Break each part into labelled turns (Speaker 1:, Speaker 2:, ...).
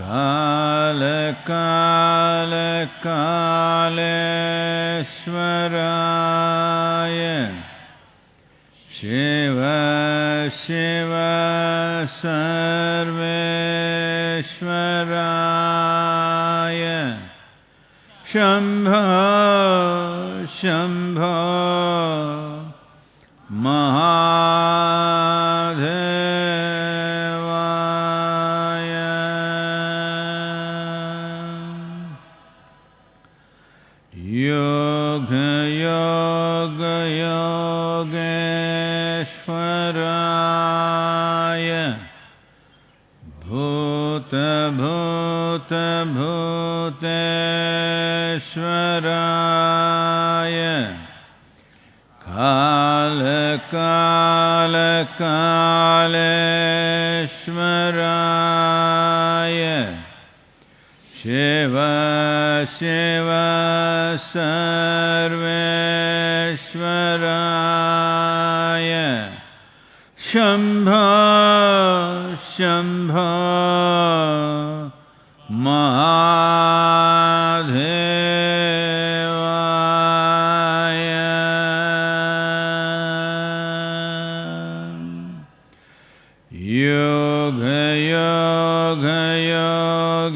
Speaker 1: काल काल कालेश्वराय। शिव शिव सर्वेश्वराय। शम्भ शम्भ महा लोतेश्वराय कालकालकालेश्वराय शिव शिव सर्वेश्वराय। शम्भो शंभ।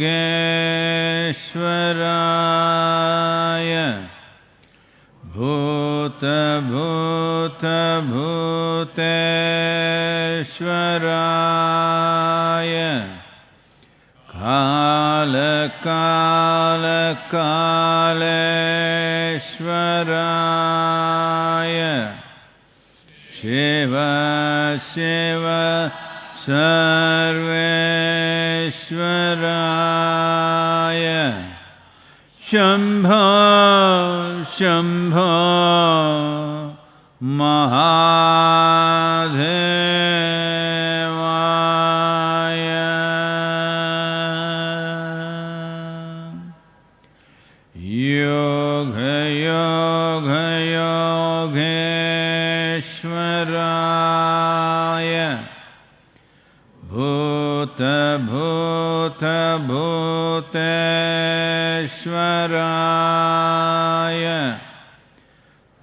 Speaker 1: योगेश्वराय। भूतभूतभूतेश्वराय कालकालकालेश्वराय शिव शिव सर्वे सर्वेश्वराय शम्भो शम्भो महादेवाय भूतेश्वराय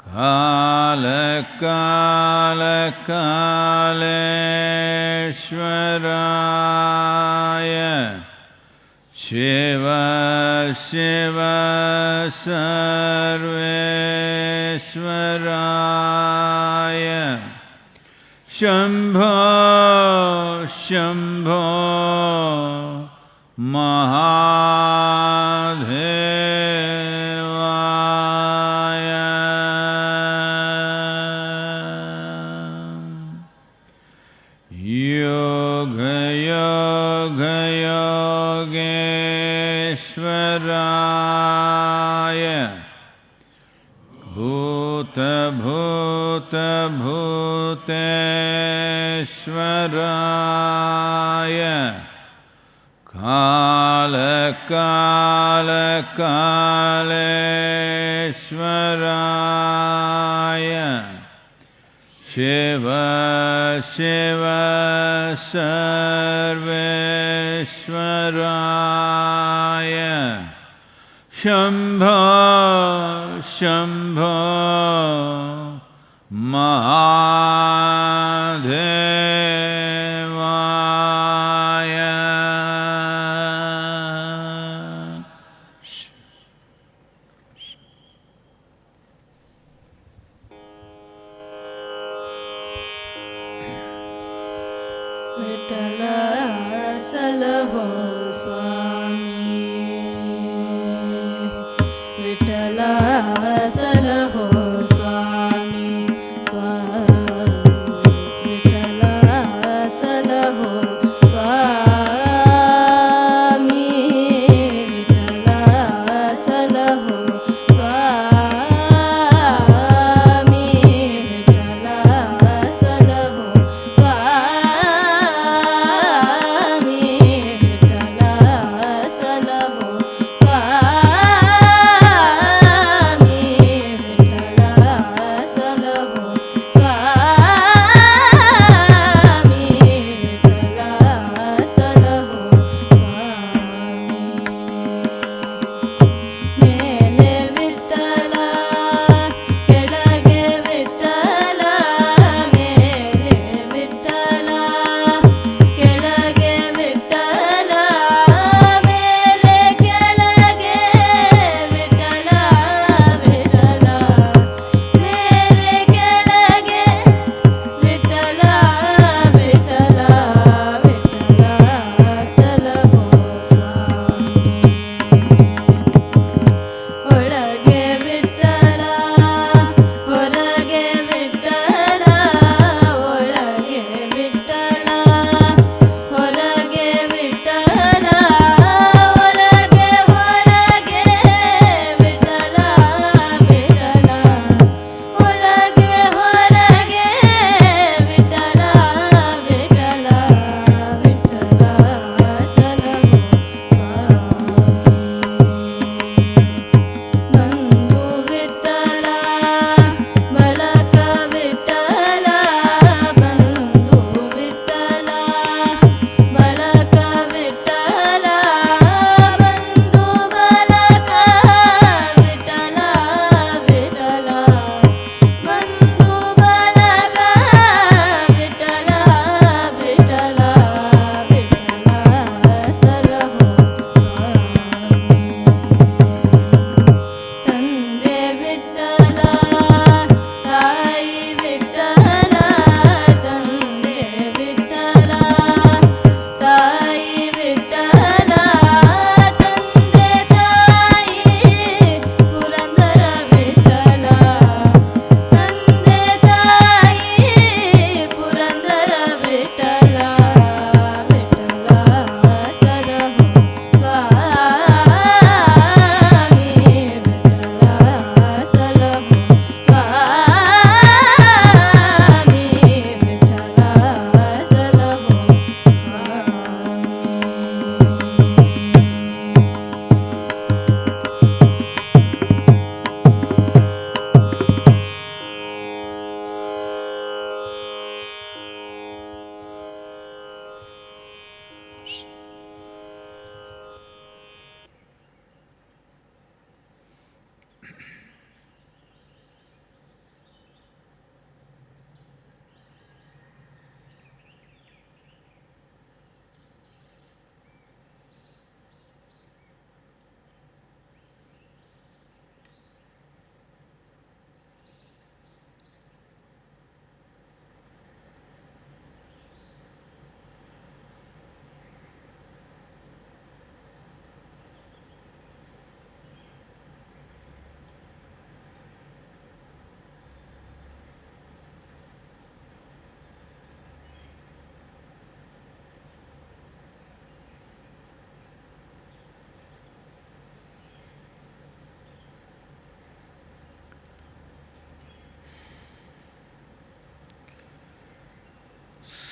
Speaker 1: काल काल कालेश्वराय Shiv Shiv सर्वेश्वराय। Shambho Shambho
Speaker 2: Namaha.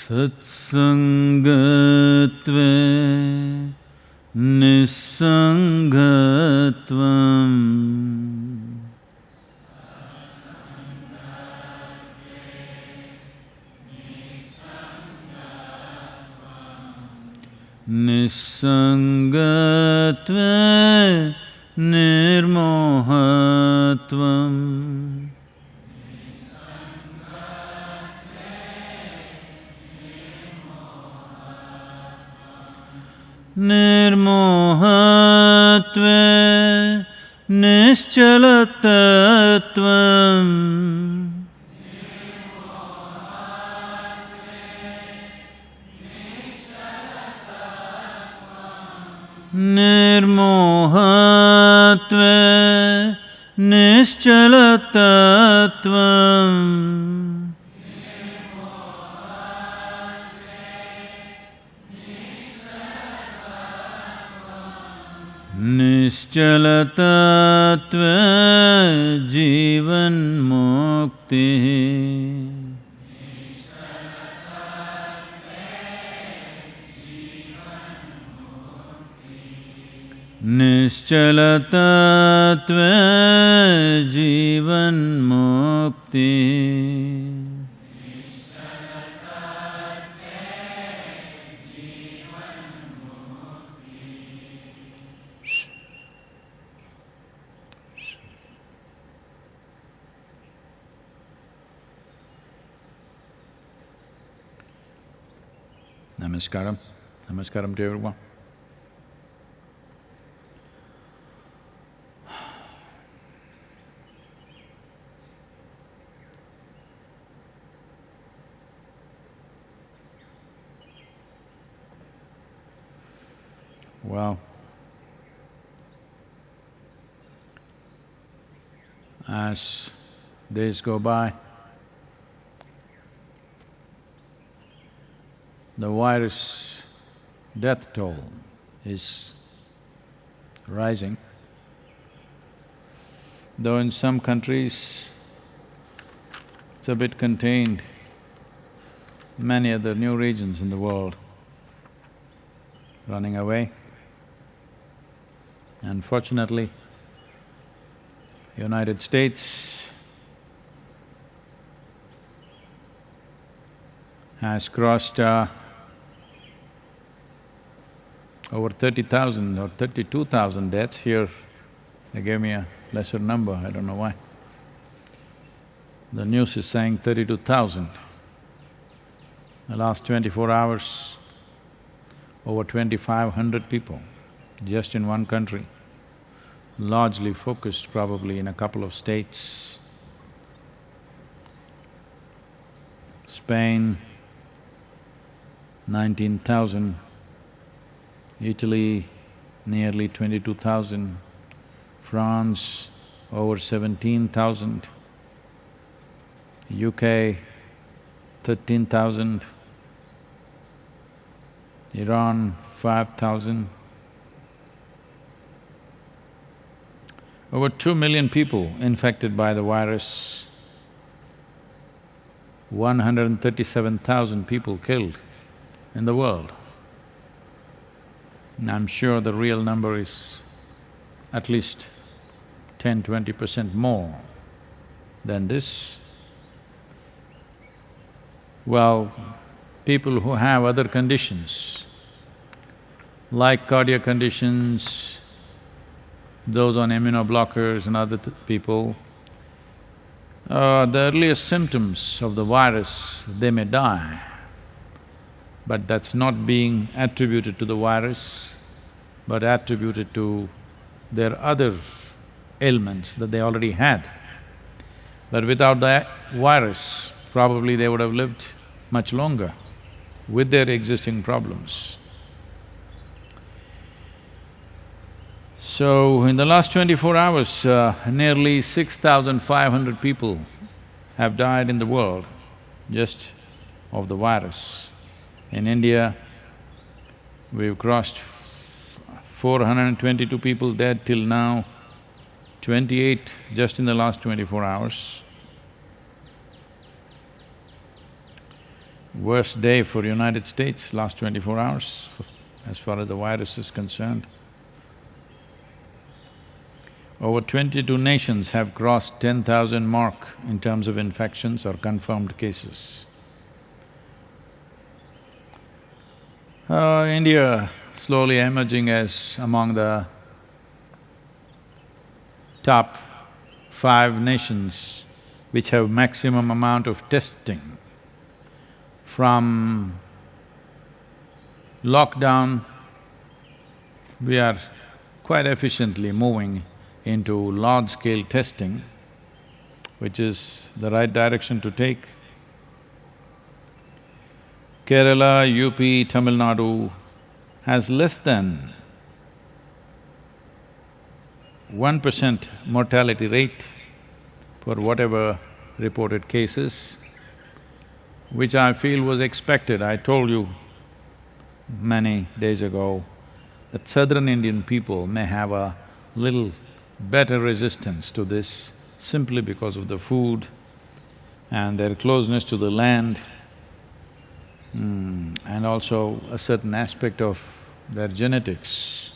Speaker 1: सत्सङ्गत्वे निस्सङ्गत्वम् निस्सङ्गत्वे निर्मोहत्वम् निर्मोहत्व निर्मोहत्वे निश्चलतत्वम् निश्चलतत्वे निश्चलतत्त्वे जीवन्मुक्तिः Namaskaram. Namaskaram to everyone. Go by, the virus death toll is rising. Though in some countries it's a bit contained, many other new regions in the world running away. Unfortunately, United States has crossed uh, over thirty thousand or thirty-two thousand deaths here. They gave me a lesser number, I don't know why. The news is saying thirty-two thousand. The last twenty-four hours, over twenty-five hundred people just in one country, largely focused probably in a couple of states. Spain, nineteen thousand, Italy, nearly twenty-two thousand, France, over seventeen thousand, UK, thirteen thousand, Iran, five thousand. Over two million people infected by the virus, one hundred and thirty-seven thousand people killed in the world. And I'm sure the real number is at least 10 20 percent more than this. Well, people who have other conditions, like cardiac conditions, those on immunoblockers and other th- people, uh, the earliest symptoms of the virus, they may die, but that's not being attributed to the virus, but attributed to their other ailments that they already had. But without the virus, probably they would have lived much longer with their existing problems. So, in the last twenty-four hours, uh, nearly six thousand five hundred people have died in the world just of the virus. In India, we've crossed four hundred and twenty-two people dead till now, twenty-eight just in the last twenty-four hours. worst day for United States, last twenty-four hours, as far as the virus is concerned. Over twenty-two nations have crossed ten thousand mark in terms of infections or confirmed cases. Uh, India slowly emerging as among the top five nations which have maximum amount of testing. From lockdown, we are quite efficiently moving into large-scale testing, which is the right direction to take. Kerala, UP, Tamil Nadu has less than one percent mortality rate for whatever reported cases, which I feel was expected. I told you many days ago that southern Indian people may have a little better resistance to this simply because of the food and their closeness to the land mm, and also a certain aspect of their genetics.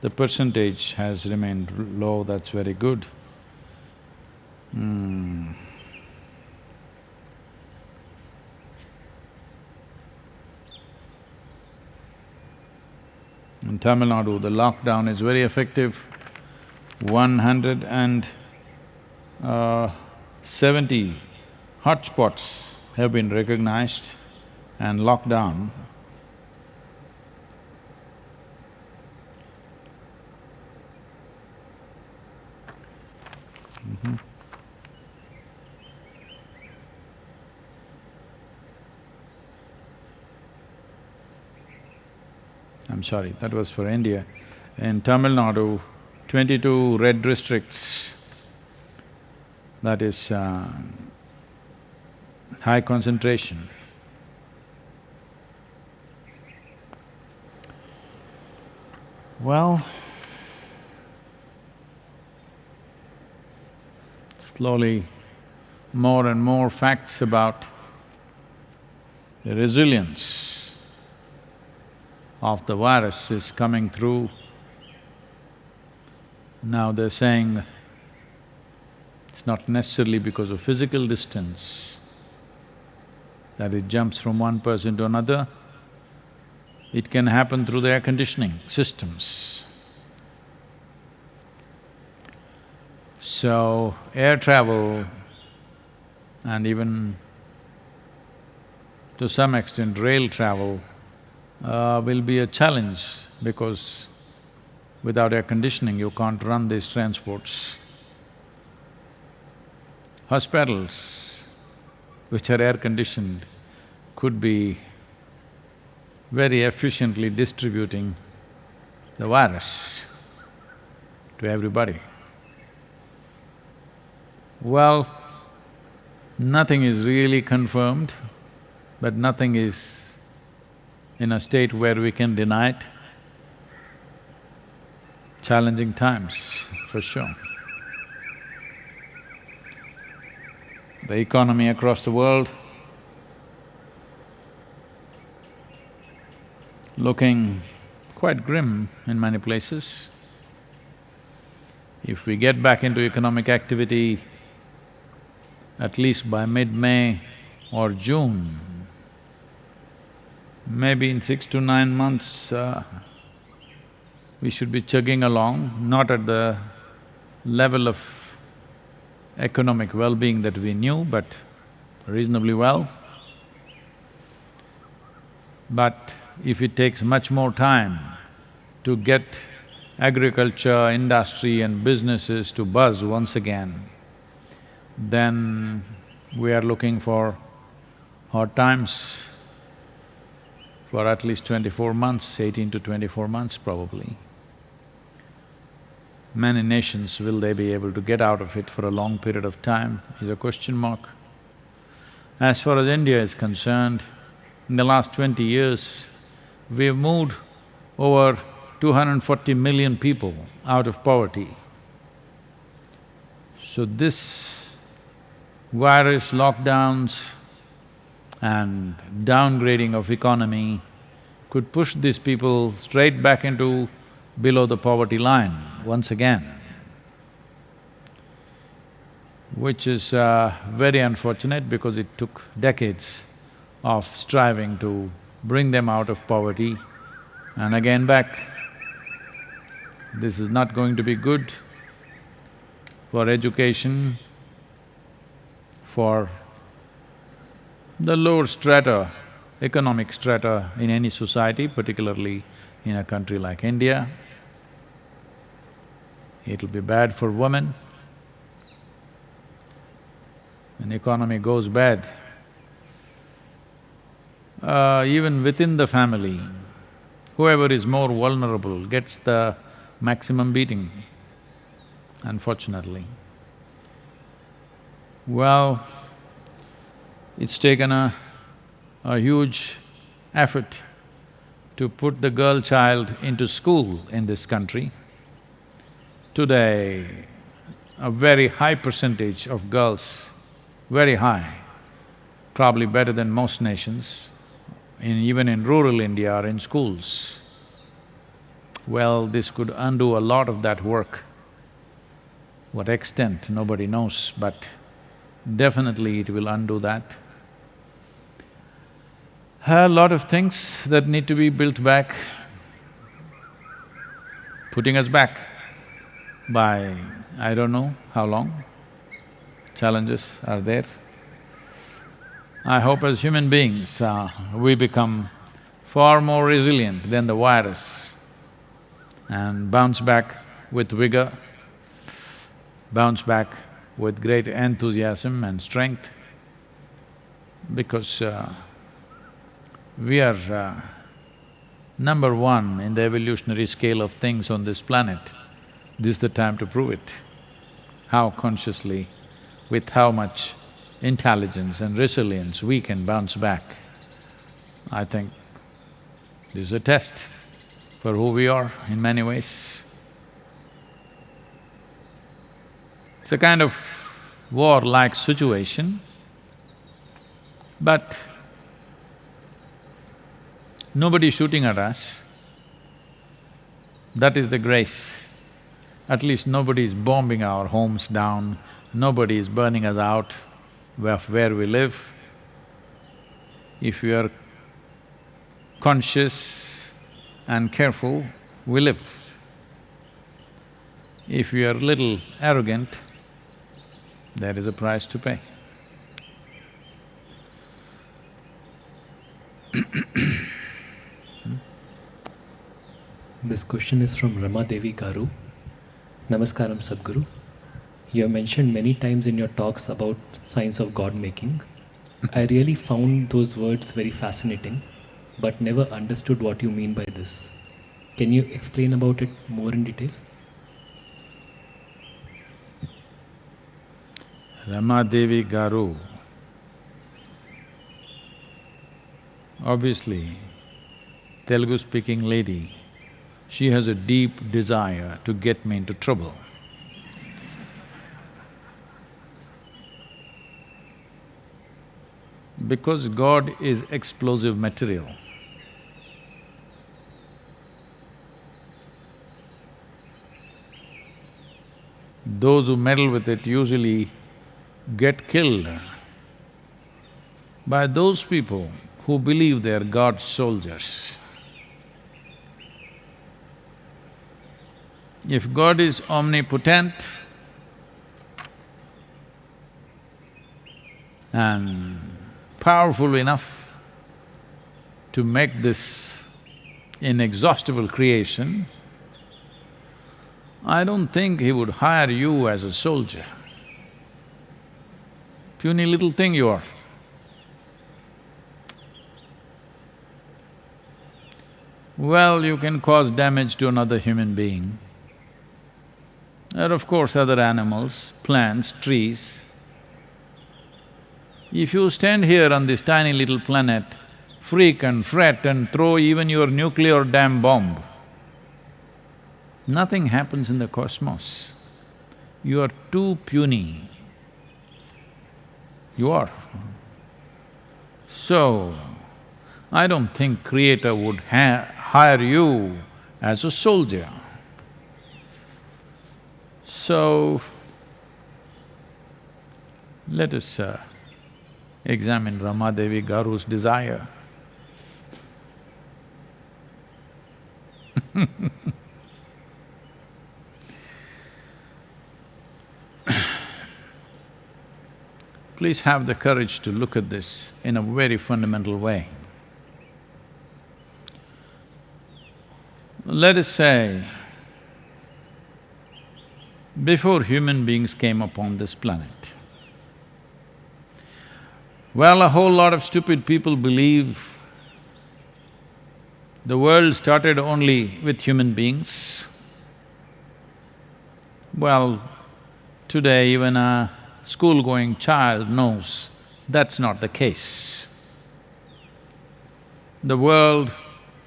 Speaker 1: The percentage has remained low, that's very good. Mm. In Tamil Nadu, the lockdown is very effective. One hundred and uh, seventy hotspots have been recognized and locked down. Mhm. I'm sorry, that was for India. In Tamil Nadu, twenty-two red districts, that is uh, high concentration. Well, slowly more and more facts about the resilience of the virus is coming through. Now they're saying it's not necessarily because of physical distance that it jumps from one person to another. It can happen through the air conditioning systems. So, air travel and even to some extent rail travel uh, will be a challenge because without air conditioning you can't run these transports. Hospitals which are air conditioned could be very efficiently distributing the virus to everybody. Well, nothing is really confirmed, but nothing is in a state where we can deny it. Challenging times, for sure. The economy across the world looking quite grim in many places. If we get back into economic activity, at least by mid-May or June, maybe in six to nine months, uh, we should be chugging along, not at the level of economic well-being that we knew, but reasonably well. But if it takes much more time to get agriculture, industry and businesses to buzz once again, then we are looking for hard times for at least twenty-four months, eighteen to twenty-four months probably. Many nations, will they be able to get out of it for a long period of time is a question mark. As far as India is concerned, in the last twenty years, we've moved over 240 million people out of poverty. So this virus, lockdowns and downgrading of economy could push these people straight back into below the poverty line once again, which is uh, very unfortunate because it took decades of striving to bring them out of poverty and again back. This is not going to be good for education, for the lower strata, economic strata in any society, particularly in a country like India. It'll be bad for women. When economy goes bad, uh, even within the family, whoever is more vulnerable gets the maximum beating, unfortunately. Well, it's taken a, a huge effort to put the girl child into school in this country. Today, a very high percentage of girls, very high, probably better than most nations, in even in rural India are in schools. Well, this could undo a lot of that work. What extent, nobody knows, but definitely it will undo that. A lot of things that need to be built back, putting us back by I don't know how long, challenges are there. I hope as human beings, uh, we become far more resilient than the virus and bounce back with vigor, bounce back with great enthusiasm and strength because uh, we are uh, number one in the evolutionary scale of things on this planet. This is the time to prove it. How consciously, with how much intelligence and resilience we can bounce back. I think this is a test for who we are in many ways. It's a kind of war-like situation, but nobody is shooting at us. That is the grace. At least nobody is bombing our homes down, nobody is burning us out of where we live. If we are conscious and careful, we live. If we are little arrogant, there is a price to pay.
Speaker 3: This question is from Rama Devi Garu. Namaskaram Sadhguru. You have mentioned many times in your talks about science of God making. I really found those words very fascinating, but never understood what you mean by this. Can you explain about it more in detail?
Speaker 1: Ramadevi Garu, obviously, Telugu-speaking lady, she has a deep desire to get me into trouble. Because God is explosive material, those who meddle with it usually get killed by those people who believe they are God's soldiers. If God is omnipotent and powerful enough to make this inexhaustible creation, I don't think he would hire you as a soldier. Puny little thing you are. Well, you can cause damage to another human being. And of course, other animals, plants, trees. If you stand here on this tiny little planet, freak and fret and throw even your nuclear damn bomb, nothing happens in the cosmos. You are too puny. You are. So, I don't think Creator would hire you as a soldier. So, let us uh, examine Ramadevi Garu's desire. Please have the courage to look at this in a very fundamental way. Let us say, before human beings came upon this planet, well, a whole lot of stupid people believe the world started only with human beings. Well, today even a school-going child knows that's not the case. The world,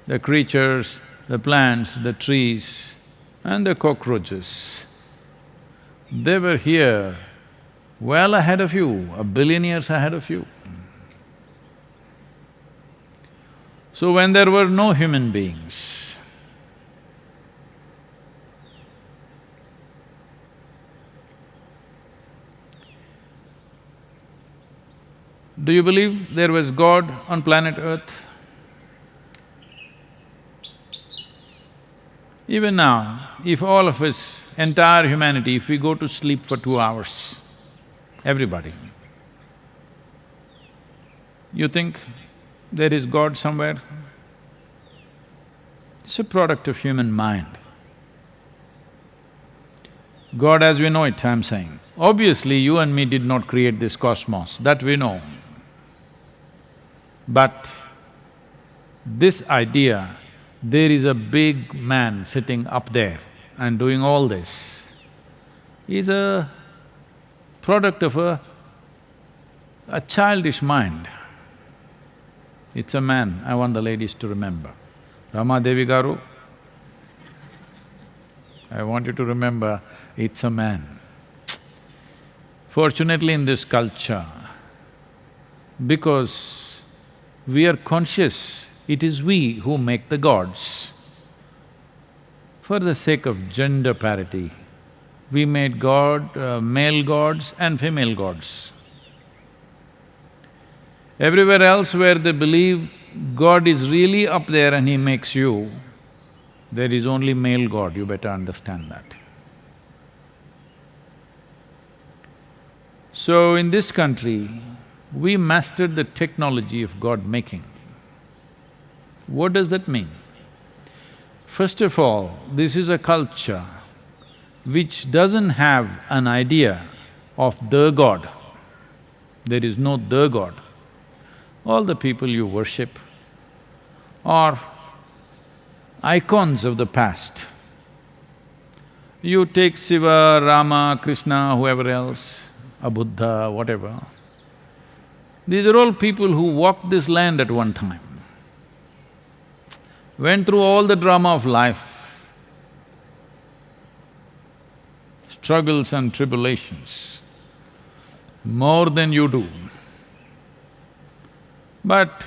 Speaker 1: the creatures, the plants, the trees and the cockroaches, they were here well ahead of you, a billion years ahead of you. So when there were no human beings, do you believe there was God on planet Earth? Even now, if all of us, entire humanity, if we go to sleep for two hours, everybody, you think there is God somewhere? It's a product of human mind. God as we know it, I'm saying. Obviously, you and me did not create this cosmos, that we know. But this idea there is a big man sitting up there and doing all this, is a product of a, a childish mind. It's a man, I want the ladies to remember. Rama Devi Garu, I want you to remember, it's a man. Fortunately in this culture, because we are conscious it is we who make the gods. For the sake of gender parity, we made god… Uh, male gods and female gods. Everywhere else where they believe God is really up there and he makes you, there is only male God, you better understand that. So in this country, we mastered the technology of God making. What does that mean? First of all, this is a culture which doesn't have an idea of the God. There is no the God. All the people you worship are icons of the past. You take Shiva, Rama, Krishna, whoever else, a Buddha, whatever. These are all people who walked this land at one time went through all the drama of life, struggles and tribulations, more than you do. But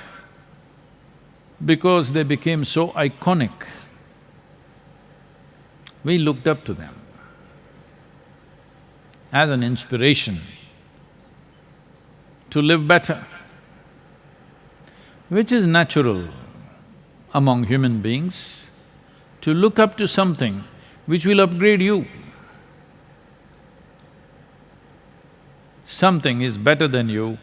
Speaker 1: because they became so iconic, we looked up to them as an inspiration to live better, which is natural among human beings to look up to something which will upgrade you. Something is better than you,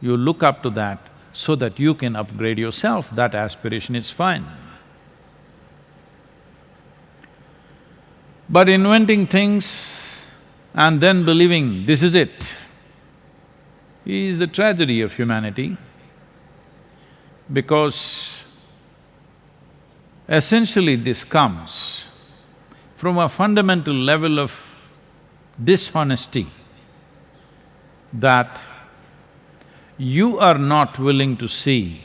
Speaker 1: you look up to that so that you can upgrade yourself, that aspiration is fine. But inventing things and then believing this is it is the tragedy of humanity because Essentially this comes from a fundamental level of dishonesty that you are not willing to see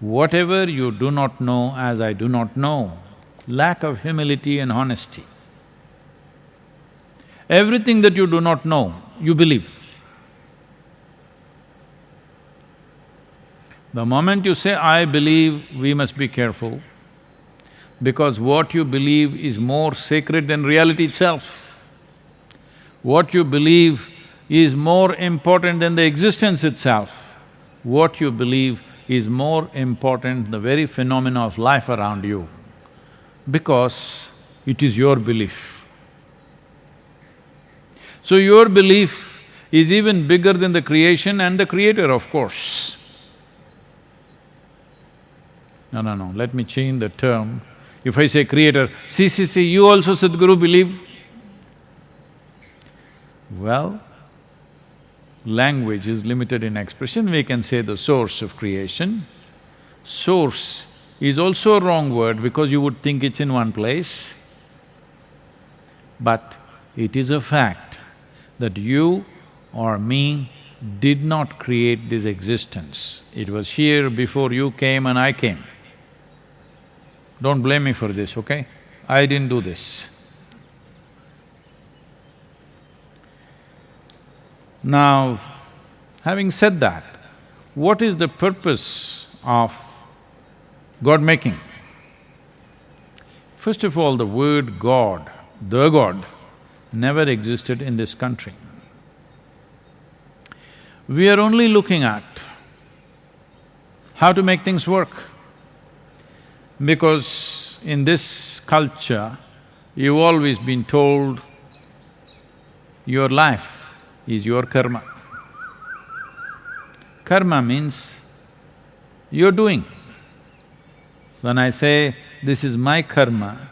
Speaker 1: whatever you do not know as I do not know, lack of humility and honesty. Everything that you do not know, you believe. The moment you say, I believe, we must be careful because what you believe is more sacred than reality itself. What you believe is more important than the existence itself. What you believe is more important the very phenomena of life around you because it is your belief. So your belief is even bigger than the creation and the creator, of course. No, no, no, let me change the term. If I say creator, see, see, see, you also Sadhguru believe? Well, language is limited in expression, we can say the source of creation. Source is also a wrong word because you would think it's in one place. But it is a fact that you or me did not create this existence. It was here before you came and I came. Don't blame me for this, okay? I didn't do this. Now, having said that, what is the purpose of God making? First of all, the word God, the God, never existed in this country. We are only looking at how to make things work. Because in this culture, you've always been told your life is your karma. Karma means you're doing. When I say, this is my karma,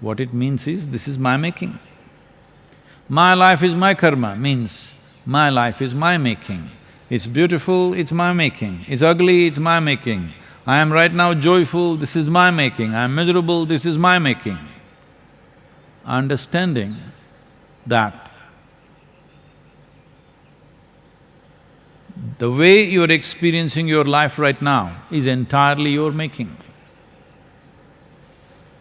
Speaker 1: what it means is, this is my making. My life is my karma means, my life is my making. It's beautiful, it's my making. It's ugly, it's my making. I am right now joyful, this is my making, I am miserable, this is my making. Understanding that the way you're experiencing your life right now is entirely your making.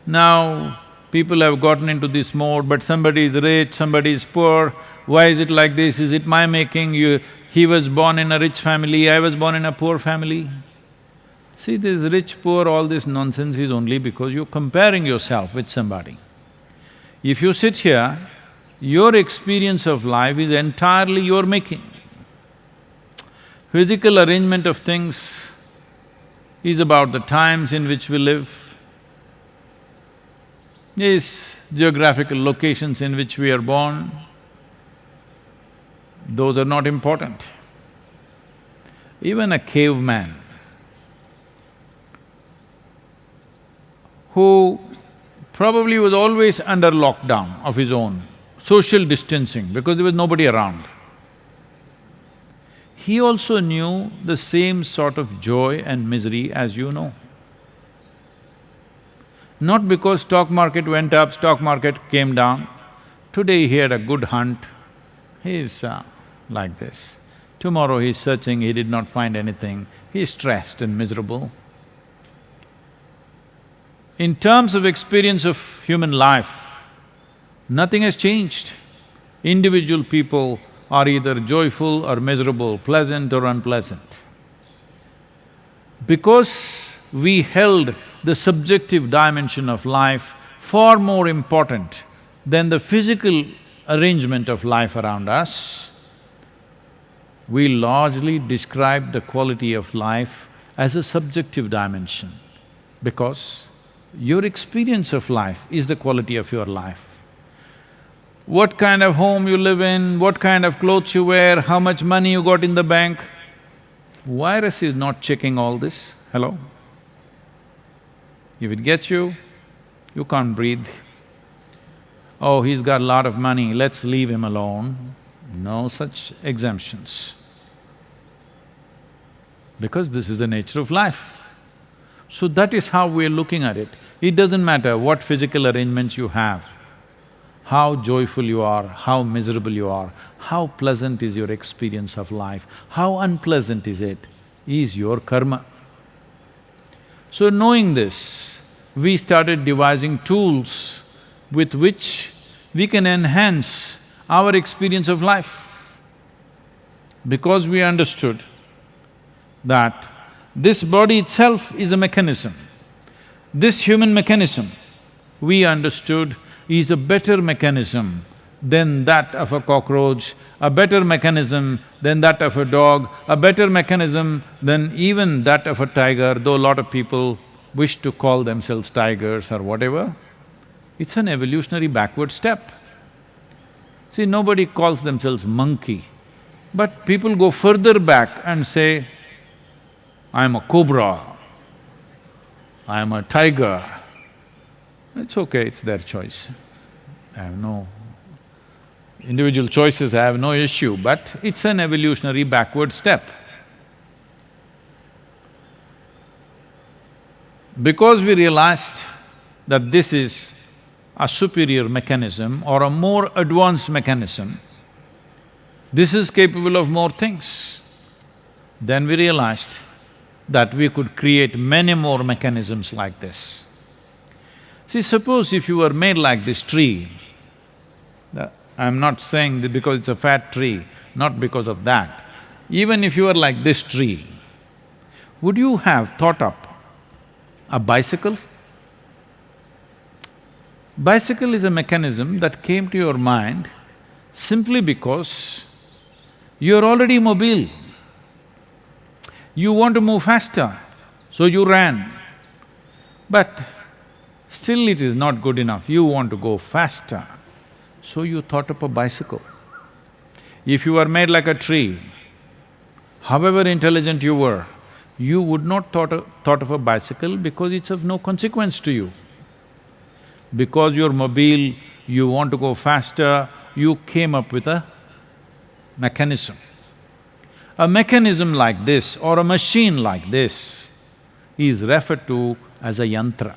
Speaker 1: Now, people have gotten into this mode, but somebody is rich, somebody is poor, why is it like this? Is it my making? You… he was born in a rich family, I was born in a poor family. See, this rich, poor, all this nonsense is only because you're comparing yourself with somebody. If you sit here, your experience of life is entirely your making. Physical arrangement of things is about the times in which we live, is geographical locations in which we are born, those are not important. Even a caveman who probably was always under lockdown of his own, social distancing because there was nobody around. He also knew the same sort of joy and misery as you know. Not because stock market went up, stock market came down. Today he had a good hunt, he's uh, like this. Tomorrow he's searching, he did not find anything, he's stressed and miserable. In terms of experience of human life, nothing has changed. Individual people are either joyful or miserable, pleasant or unpleasant. Because we held the subjective dimension of life far more important than the physical arrangement of life around us, we largely describe the quality of life as a subjective dimension because your experience of life is the quality of your life. What kind of home you live in, what kind of clothes you wear, how much money you got in the bank, virus is not checking all this, hello? If it gets you, you can't breathe. Oh, he's got a lot of money, let's leave him alone. No such exemptions. Because this is the nature of life. So that is how we're looking at it. It doesn't matter what physical arrangements you have, how joyful you are, how miserable you are, how pleasant is your experience of life, how unpleasant is it, is your karma. So knowing this, we started devising tools with which we can enhance our experience of life. Because we understood that This body itself is a mechanism. This human mechanism, we understood, is a better mechanism than that of a cockroach, a better mechanism than that of a dog, a better mechanism than even that of a tiger, though a lot of people wish to call themselves tigers or whatever. It's an evolutionary backward step. See, nobody calls themselves monkey, but people go further back and say, I'm a cobra, I'm a tiger. It's okay, it's their choice. I have no individual choices, I have no issue, but it's an evolutionary backward step. Because we realized that this is a superior mechanism or a more advanced mechanism, this is capable of more things. Then we realized that we could create many more mechanisms like this. See, suppose if you were made like this tree, I'm not saying that because it's a fat tree, not because of that. Even if you were like this tree, would you have thought up a bicycle? Bicycle is a mechanism that came to your mind simply because you're already mobile. You want to move faster, so you ran. But still it is not good enough, you want to go faster. So you thought up a bicycle. If you were made like a tree, however intelligent you were, you would not thought of, thought of a bicycle because it's of no consequence to you. Because you're mobile, you want to go faster, you came up with a mechanism. A mechanism like this or a machine like this is referred to as a yantra.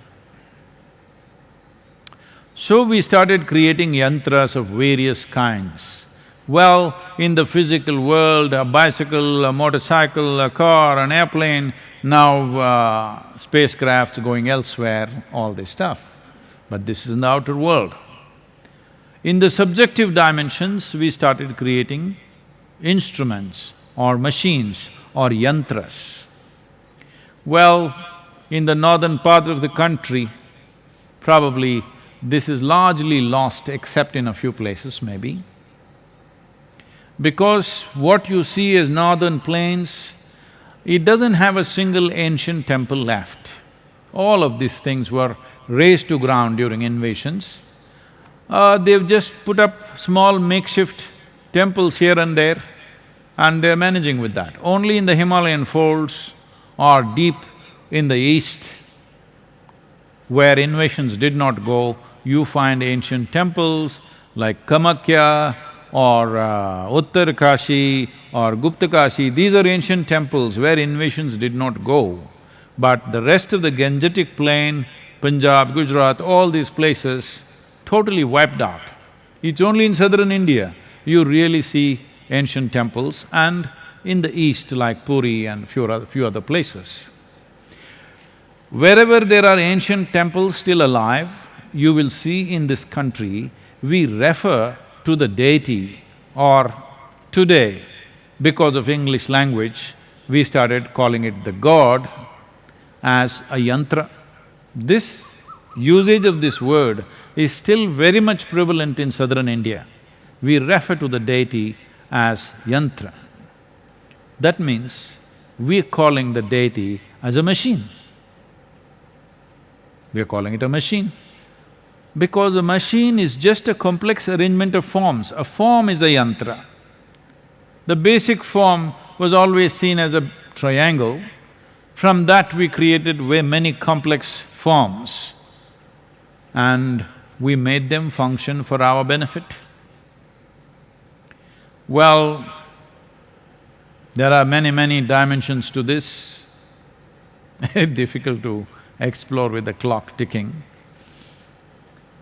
Speaker 1: So we started creating yantras of various kinds. Well, in the physical world, a bicycle, a motorcycle, a car, an airplane, now uh, spacecrafts going elsewhere, all this stuff. But this is in the outer world. In the subjective dimensions, we started creating instruments or machines or yantras. Well, in the northern part of the country, probably this is largely lost except in a few places maybe. Because what you see as northern plains, it doesn't have a single ancient temple left. All of these things were razed to ground during invasions. Uh, they've just put up small makeshift temples here and there and they're managing with that. Only in the Himalayan folds or deep in the east, where invasions did not go, you find ancient temples like Kamakhya or uh, Uttarkashi or Guptakashi, these are ancient temples where invasions did not go. But the rest of the Gangetic plain, Punjab, Gujarat, all these places totally wiped out. It's only in southern India you really see ancient temples and in the east like Puri and few other, few other places. Wherever there are ancient temples still alive, you will see in this country, we refer to the deity or today, because of English language, we started calling it the god as a yantra. This usage of this word is still very much prevalent in southern India. We refer to the deity as yantra. That means we're calling the deity as a machine. We're calling it a machine. Because a machine is just a complex arrangement of forms. A form is a yantra. The basic form was always seen as a triangle. From that we created way many complex forms and we made them function for our benefit. Well, there are many, many dimensions to this, difficult to explore with the clock ticking.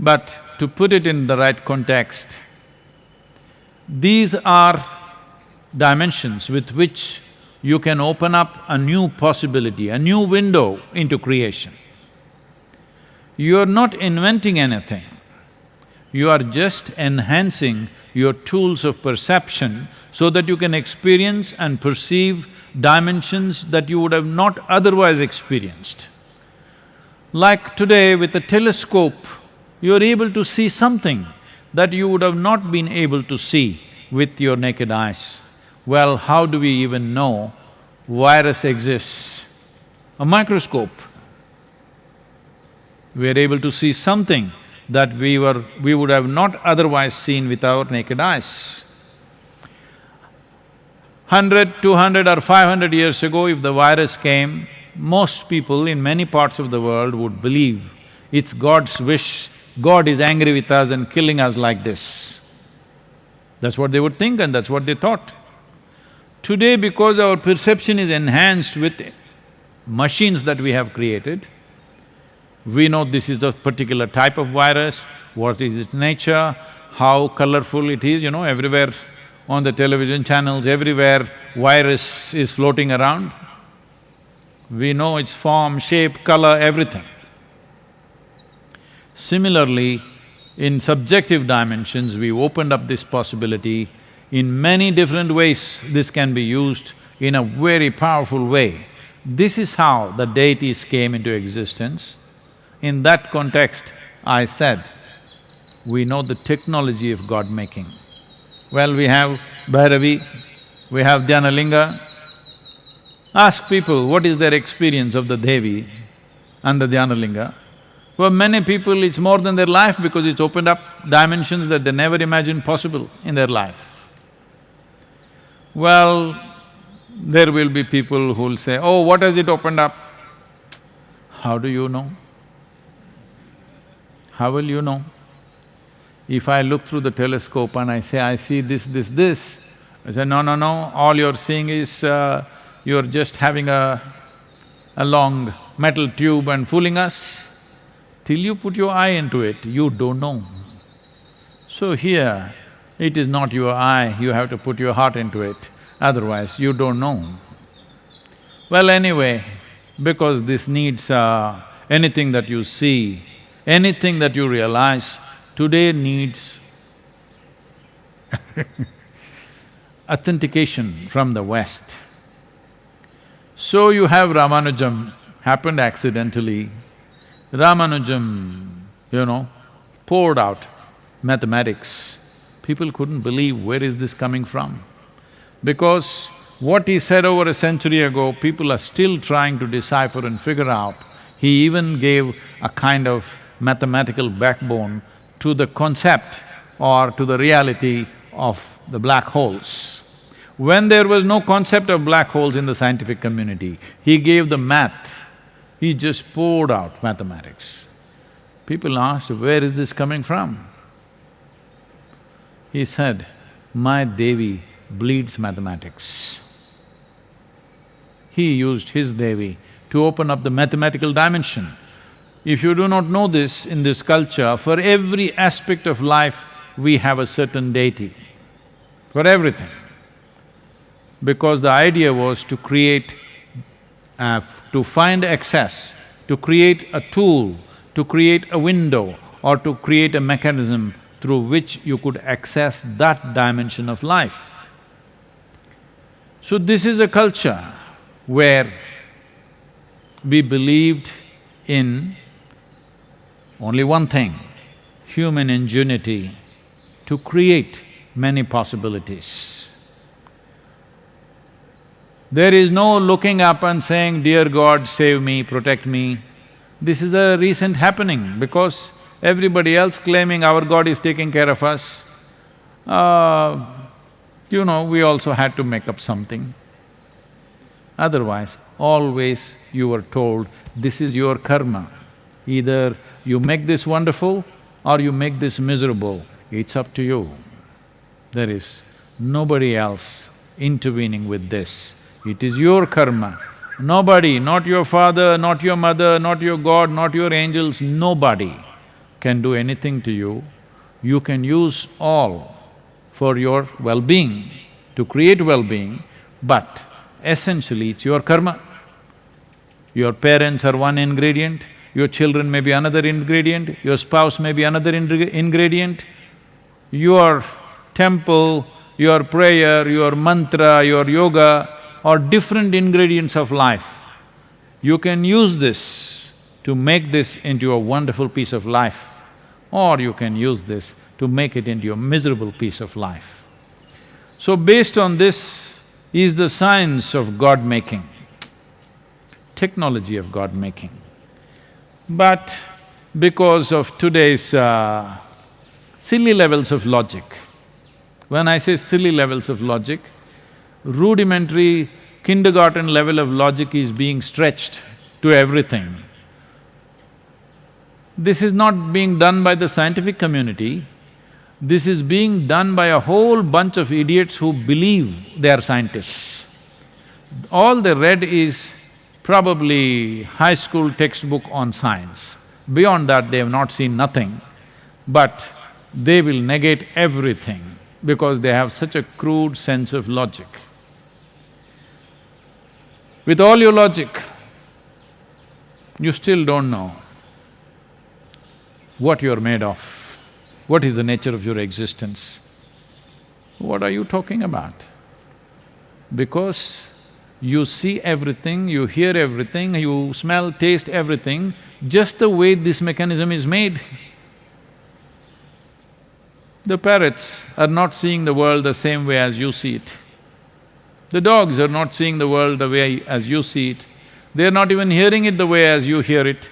Speaker 1: But to put it in the right context, these are dimensions with which you can open up a new possibility, a new window into creation. You are not inventing anything, you are just enhancing your tools of perception so that you can experience and perceive dimensions that you would have not otherwise experienced. Like today with a telescope, you're able to see something that you would have not been able to see with your naked eyes. Well, how do we even know virus exists? A microscope. We are able to see something that we were… we would have not otherwise seen with our naked eyes. Hundred, two hundred or five hundred years ago, if the virus came, most people in many parts of the world would believe it's God's wish, God is angry with us and killing us like this. That's what they would think and that's what they thought. Today, because our perception is enhanced with machines that we have created, we know this is a particular type of virus, what is its nature, how colorful it is, you know, everywhere on the television channels, everywhere virus is floating around. We know its form, shape, color, everything. Similarly, in subjective dimensions, we opened up this possibility. In many different ways, this can be used in a very powerful way. This is how the deities came into existence. In that context, I said, we know the technology of God making. Well, we have Bhairavi, we have Dhyanalinga. Ask people what is their experience of the Devi and the Dhyanalinga. For many people, it's more than their life because it's opened up dimensions that they never imagined possible in their life. Well, there will be people who'll say, oh, what has it opened up? How do you know? How will you know? If I look through the telescope and I say, I see this, this, this, I say, no, no, no, all you're seeing is uh, you're just having a, a long metal tube and fooling us. Till you put your eye into it, you don't know. So here, it is not your eye, you have to put your heart into it, otherwise you don't know. Well, anyway, because this needs uh, anything that you see Anything that you realize today needs authentication from the West. So you have Ramanujam, happened accidentally. Ramanujam, you know, poured out mathematics. People couldn't believe where is this coming from. Because what he said over a century ago, people are still trying to decipher and figure out. He even gave a kind of mathematical backbone to the concept or to the reality of the black holes. When there was no concept of black holes in the scientific community, he gave the math, he just poured out mathematics. People asked, where is this coming from? He said, my Devi bleeds mathematics. He used his Devi to open up the mathematical dimension. If you do not know this in this culture, for every aspect of life, we have a certain deity, for everything. Because the idea was to create, uh, to find access, to create a tool, to create a window or to create a mechanism through which you could access that dimension of life. So this is a culture where we believed in only one thing, human ingenuity to create many possibilities. There is no looking up and saying, dear God, save me, protect me. This is a recent happening because everybody else claiming our God is taking care of us, uh, you know, we also had to make up something. Otherwise, always you were told, this is your karma. Either you make this wonderful or you make this miserable, it's up to you. There is nobody else intervening with this. It is your karma. Nobody, not your father, not your mother, not your God, not your angels, nobody can do anything to you. You can use all for your well-being, to create well-being, but essentially it's your karma. Your parents are one ingredient, your children may be another ingredient, your spouse may be another ingredient, your temple, your prayer, your mantra, your yoga, are different ingredients of life. You can use this to make this into a wonderful piece of life, or you can use this to make it into a miserable piece of life. So based on this is the science of God-making, technology of God-making. But because of today's uh, silly levels of logic, when I say silly levels of logic, rudimentary kindergarten level of logic is being stretched to everything. This is not being done by the scientific community, this is being done by a whole bunch of idiots who believe they are scientists. All they read is probably high school textbook on science. Beyond that, they have not seen nothing, but they will negate everything because they have such a crude sense of logic. With all your logic, you still don't know what you're made of, what is the nature of your existence. What are you talking about? Because you see everything, you hear everything, you smell, taste everything, just the way this mechanism is made. The parrots are not seeing the world the same way as you see it. The dogs are not seeing the world the way as you see it. They're not even hearing it the way as you hear it.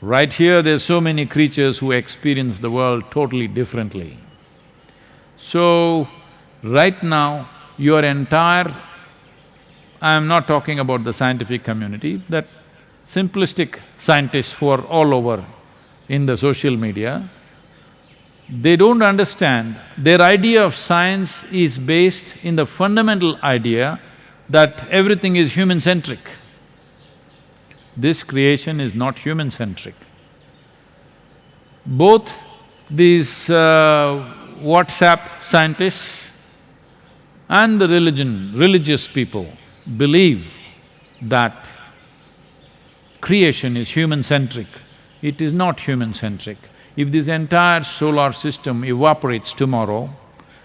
Speaker 1: Right here, there's so many creatures who experience the world totally differently. So, right now, your entire… I'm not talking about the scientific community, that simplistic scientists who are all over in the social media, they don't understand, their idea of science is based in the fundamental idea that everything is human-centric. This creation is not human-centric. Both these uh, WhatsApp scientists and the religion, religious people believe that creation is human-centric. It is not human-centric. If this entire solar system evaporates tomorrow,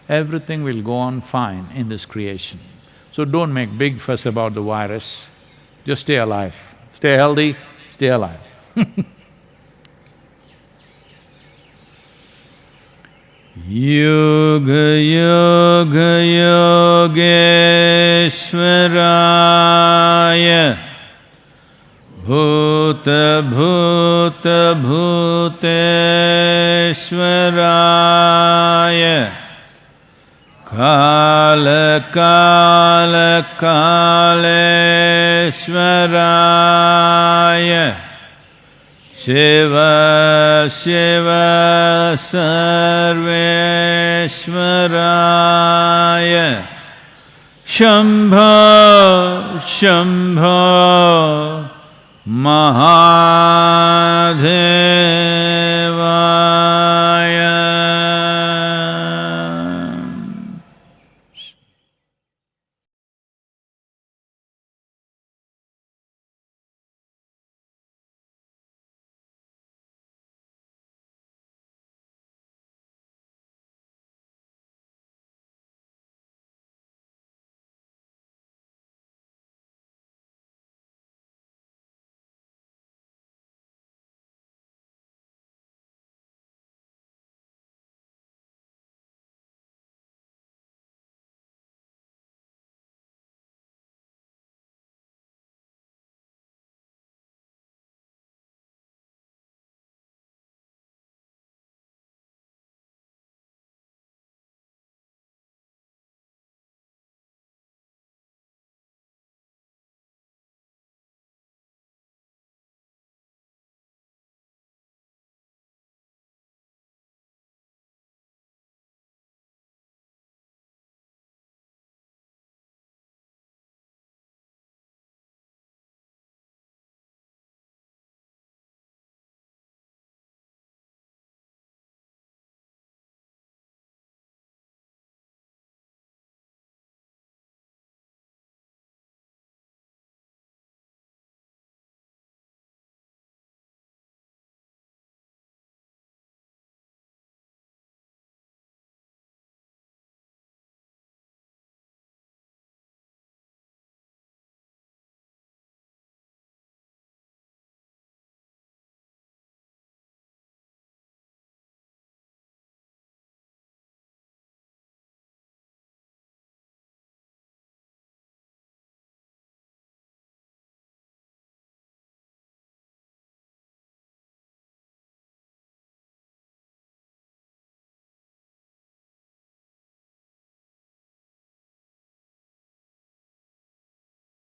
Speaker 1: everything will go on fine in this creation. So don't make big fuss about the virus, just stay alive. Stay healthy, stay alive yoga yoga योगेश्वराय भूतभूतभूतेश्वराय कालकालकालेश्वराय Shiv Shiv सर्वेश्वराय। शम्भ शम्भ महाधे